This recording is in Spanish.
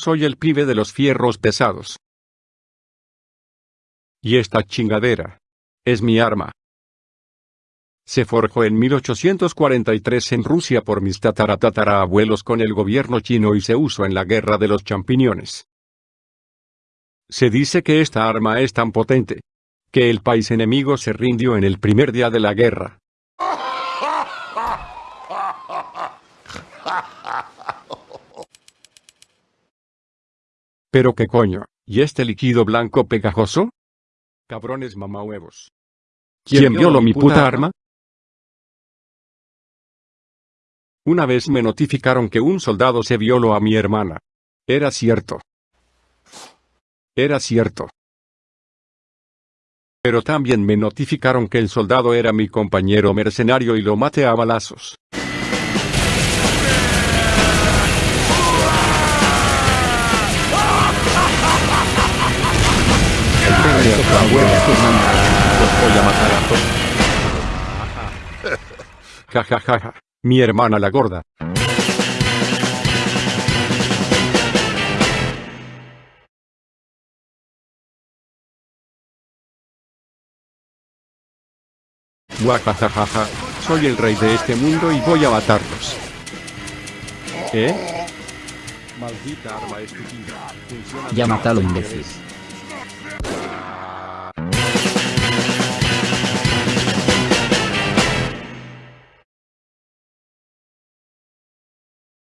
Soy el pibe de los fierros pesados. Y esta chingadera. Es mi arma. Se forjó en 1843 en Rusia por mis tataratatarabuelos con el gobierno chino y se usó en la guerra de los champiñones. Se dice que esta arma es tan potente, que el país enemigo se rindió en el primer día de la guerra. Pero qué coño, ¿y este líquido blanco pegajoso? Cabrones mamahuevos. ¿Quién violó mi puta arma? Una vez me notificaron que un soldado se violó a mi hermana. Era cierto. Era cierto. Pero también me notificaron que el soldado era mi compañero mercenario y lo maté a balazos. Ja ja ja ja. Mi hermana la gorda. Guajajajaja, soy el rey de este mundo y voy a matarlos. ¿Eh? Maldita arma estúpida. Ya mátalo, imbécil.